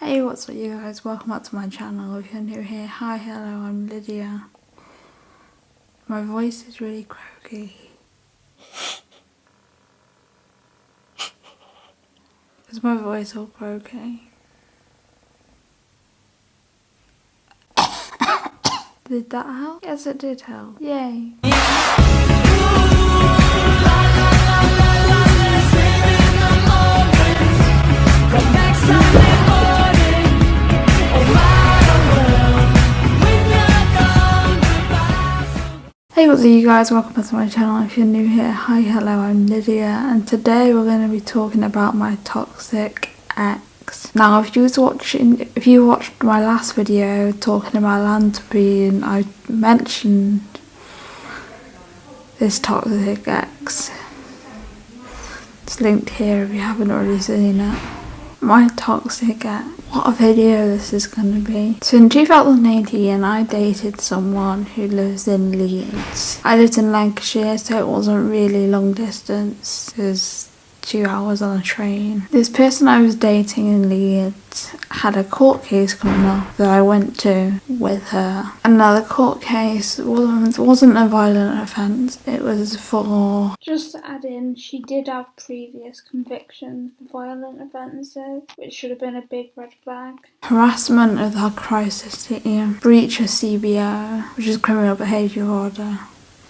Hey what's up you guys, welcome back to my channel, if you're new here, hi hello I'm Lydia. My voice is really croaky. Is my voice all croaky? did that help? Yes it did help, yay. Hey what's up you guys, welcome back to my channel if you're new here, hi hello I'm Lydia and today we're going to be talking about my toxic ex. Now if you was watching, if you watched my last video talking about Lantern I mentioned this toxic ex. It's linked here if you haven't already seen it. My toxic ex what a video this is going to be. So in 2018 I dated someone who lives in Leeds. I lived in Lancashire so it wasn't really long distance because two hours on a train. This person I was dating in Leeds had a court case coming up that I went to with her. Another court case wasn't, wasn't a violent offence, it was for... Just to add in, she did have previous convictions for violent offences, which should have been a big red flag. Harassment of the crisis team, breach of CBO, which is criminal behaviour order,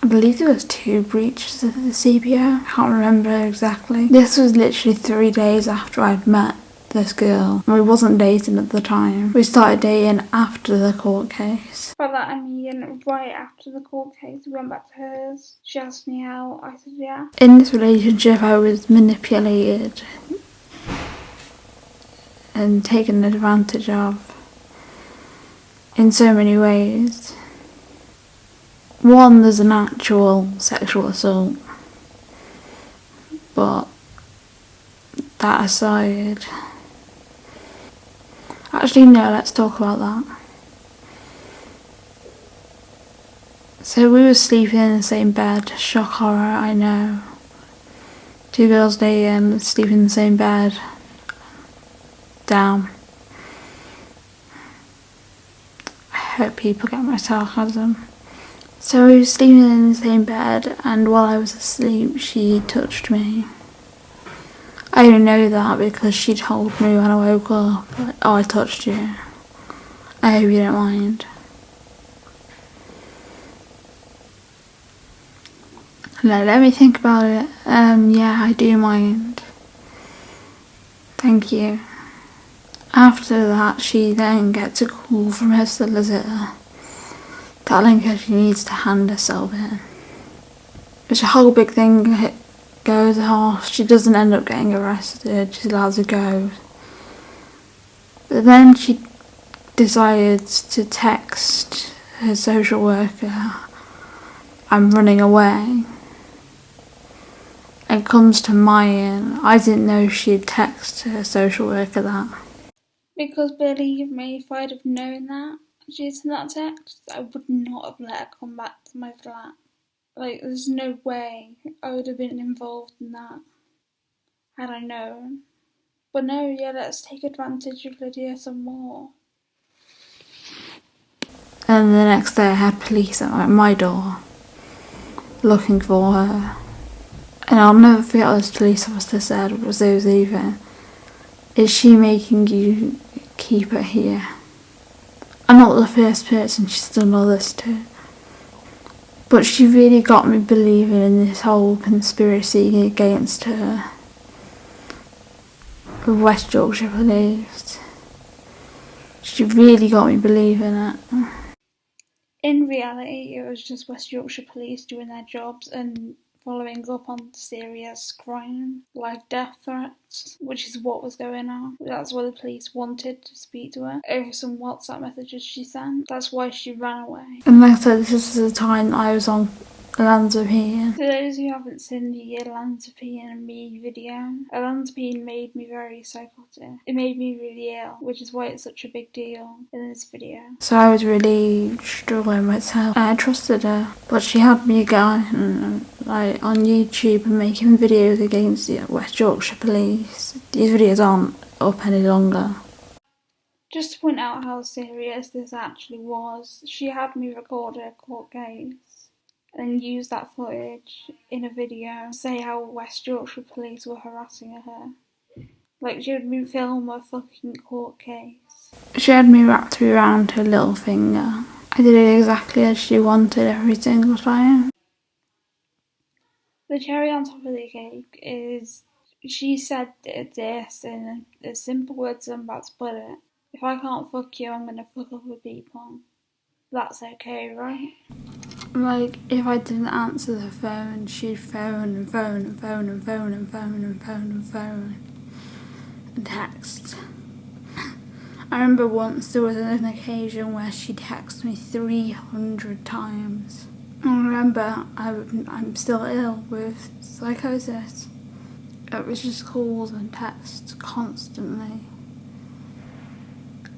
I believe there was two breaches of the CBO. I can't remember exactly. This was literally three days after I'd met this girl. We wasn't dating at the time. We started dating after the court case. By that I mean right after the court case we went back to hers. She asked me out, I said yeah. In this relationship I was manipulated and taken advantage of in so many ways one, there's an actual sexual assault, but that aside, actually, no, let's talk about that. So we were sleeping in the same bed, shock horror, I know. Two girls dating, sleeping in the same bed, Damn. I hope people get my sarcasm. So we were sleeping in the same bed and while I was asleep she touched me. I didn't know that because she told me when I woke up, oh I touched you. I hope you don't mind. No, let me think about it. Um, yeah, I do mind. Thank you. After that, she then gets a call from her solicitor telling her she needs to hand herself in. It's a whole big thing goes off. She doesn't end up getting arrested. She's allowed to go. But then she decides to text her social worker, I'm running away. It comes to mine. I didn't know she'd text her social worker that. Because believe me, if I'd have known that, due to that text, I would not have let her come back to my flat. Like, there's no way I would have been involved in that had I known. But no, yeah, let's take advantage of Lydia some more. And the next day I had police at my door looking for her. And I'll never forget what this police officer said was those even. Is she making you keep her here? I'm not the first person she's done all this to. But she really got me believing in this whole conspiracy against her. The West Yorkshire Police. She really got me believing it. In reality, it was just West Yorkshire Police doing their jobs and following up on serious crime like death threats, which is what was going on. That's why the police wanted to speak to her over some WhatsApp messages she sent. That's why she ran away. And like I said, this is the time I was on Olanzapine. For those who haven't seen the Olanzapine and me video, Olanzapine made me very psychotic. It made me really ill, which is why it's such a big deal in this video. So I was really struggling myself. I trusted her, but she had me going like on YouTube and making videos against the West Yorkshire Police. These videos aren't up any longer. Just to point out how serious this actually was, she had me record her court case and use that footage in a video, say how West Yorkshire police were harassing her. Like she had me film a fucking court case. She had me wrapped around her little finger. I did it exactly as she wanted every single time. The cherry on top of the cake is she said this in as simple words I'm about to put it. If I can't fuck you, I'm gonna fuck other people. That's okay, right? Like, if I didn't answer the phone, she'd phone and phone and phone and phone and phone and phone and phone and text. I remember once there was an occasion where she texted me 300 times. I remember I, I'm still ill with psychosis. It was just calls and texts constantly.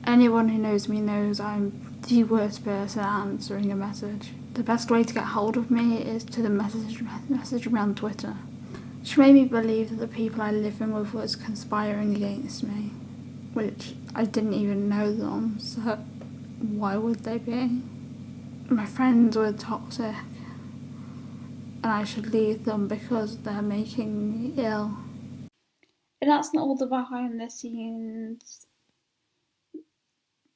Anyone who knows me knows I'm the worst person answering a message. The best way to get hold of me is to the message message me on Twitter. She made me believe that the people I live in with was conspiring against me, which I didn't even know them, so why would they be? My friends were toxic, and I should leave them because they're making me ill. And that's not all the behind the scenes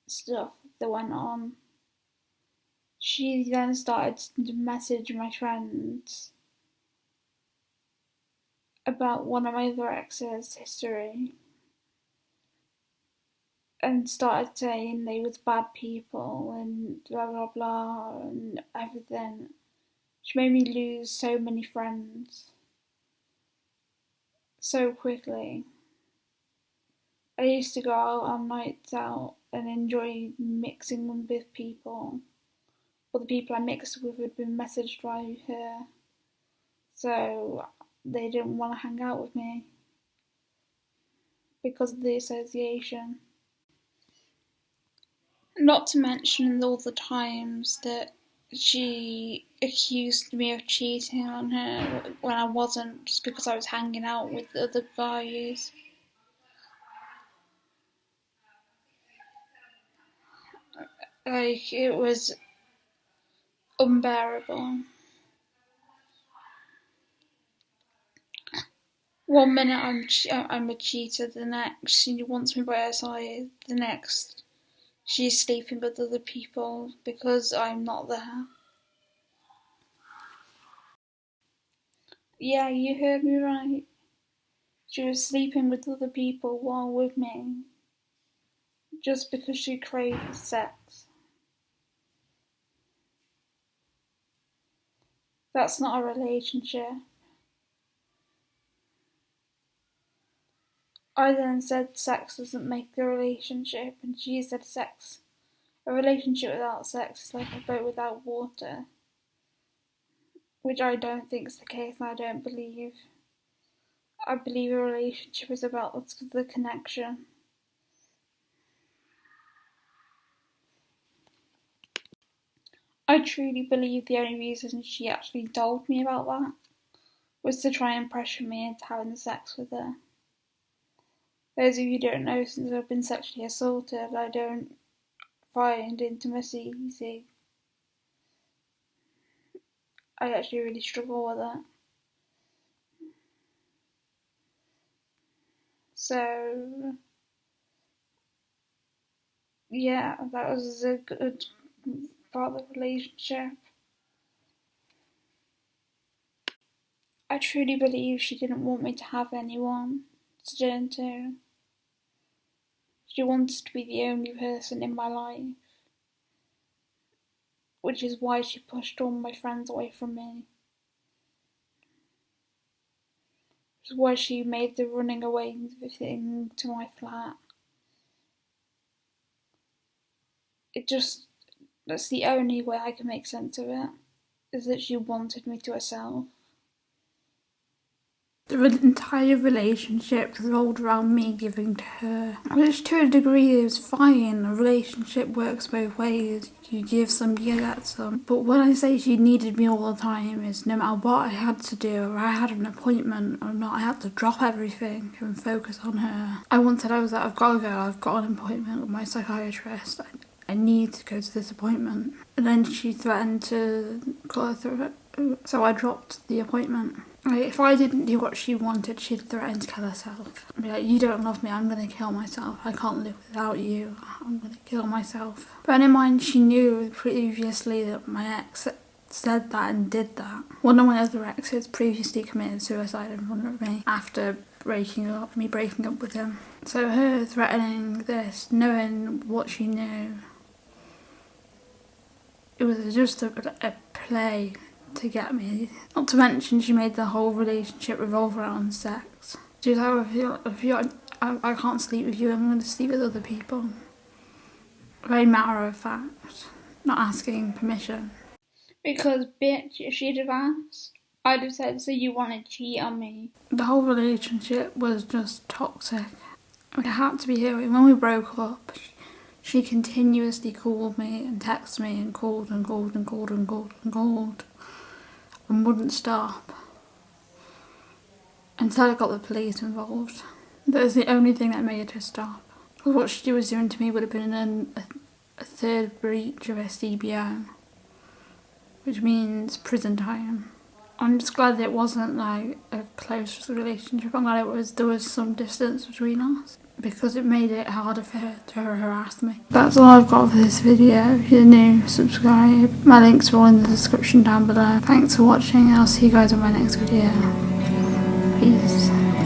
stuff that went on. She then started to message my friends about one of my other exes' history and started saying they was bad people and blah blah blah and everything. She made me lose so many friends so quickly. I used to go out on nights out and enjoy mixing with people. Or the people I mixed with had been messaged by her. So they didn't want to hang out with me because of the association. Not to mention all the times that she accused me of cheating on her when I wasn't, just because I was hanging out with other guys. Like, it was unbearable. One minute I'm uh, I'm a cheater, the next she wants me by her side, the next she's sleeping with other people because I'm not there. Yeah, you heard me right. She was sleeping with other people while with me just because she craved sex. That's not a relationship. I then said sex doesn't make a relationship, and she said sex. A relationship without sex is like a boat without water. Which I don't think is the case, and I don't believe. I believe a relationship is about the connection. I truly believe the only reason she actually told me about that was to try and pressure me into having sex with her. Those of you who don't know, since I've been sexually assaulted, I don't find intimacy easy. I actually really struggle with it. So, yeah, that was a good the relationship. I truly believe she didn't want me to have anyone turn to. She wanted to be the only person in my life, which is why she pushed all my friends away from me. Is why she made the running away thing to my flat. It just, that's the only way I can make sense of it, is that she wanted me to herself. The entire relationship revolved around me giving to her. Which to a degree is fine. A relationship works both ways. You give some, you get some. But when I say she needed me all the time, is no matter what I had to do, or I had an appointment or not, I had to drop everything and focus on her. I once said I was like, I've got to go, I've got an appointment with my psychiatrist. I, need to go to this appointment. And then she threatened to call her through. So I dropped the appointment. If I didn't do what she wanted, she'd threaten to kill herself. I'd be like, you don't love me, I'm gonna kill myself. I can't live without you. I'm gonna kill myself. Bear in mind, she knew previously that my ex said that and did that. One of my other exes previously committed suicide in front of me after breaking up, me breaking up with him. So her threatening this, knowing what she knew, it was just a, a play to get me. Not to mention she made the whole relationship revolve around sex. She was like, if you, if you, I, I can't sleep with you, I'm going to sleep with other people. Very matter of fact, not asking permission. Because, bitch, if she'd have asked, I'd have said, so you want to cheat on me. The whole relationship was just toxic. It had to be her. When we broke up, she continuously called me and texted me and called and called and called and called and called and wouldn't stop until I got the police involved. That was the only thing that made her stop. Because what she was doing to me would have been an, a, a third breach of SDBO, which means prison time. I'm just glad it wasn't like a close relationship. I'm glad it was there was some distance between us because it made it harder for her to harass me. That's all I've got for this video. If you're new, subscribe. My links are all in the description down below. Thanks for watching. I'll see you guys in my next video. Peace.